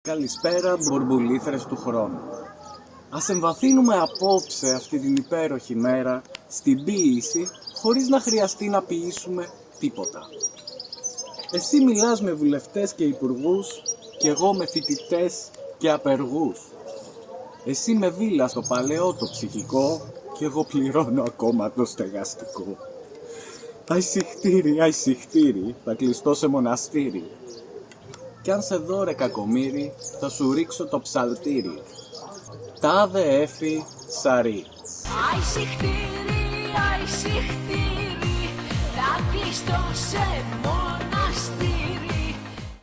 Καλησπέρα μπορμπουλήθρες του χρόνου. Ας εμβαθύνουμε απόψε αυτή την υπέροχη μέρα στην ποίηση χωρίς να χρειαστεί να ποιήσουμε τίποτα. Εσύ μιλάς με βουλευτές και υπουργούς και εγώ με φοιτητές και απεργούς. Εσύ με βίλα στο παλαιό το ψυχικό και εγώ πληρώνω ακόμα το στεγαστικό. Αϊσυχτήρι, αϊσυχτήρι, θα κλειστώ σε μοναστήρι. Κι αν σε δω ρε κακομύρι, θα σου ρίξω το ψαλτήρι. Τάδε έφη σαρί. Αϊσυχτήρι, αϊσυχτήρι, θα κλειστώ σε μοναστήρι.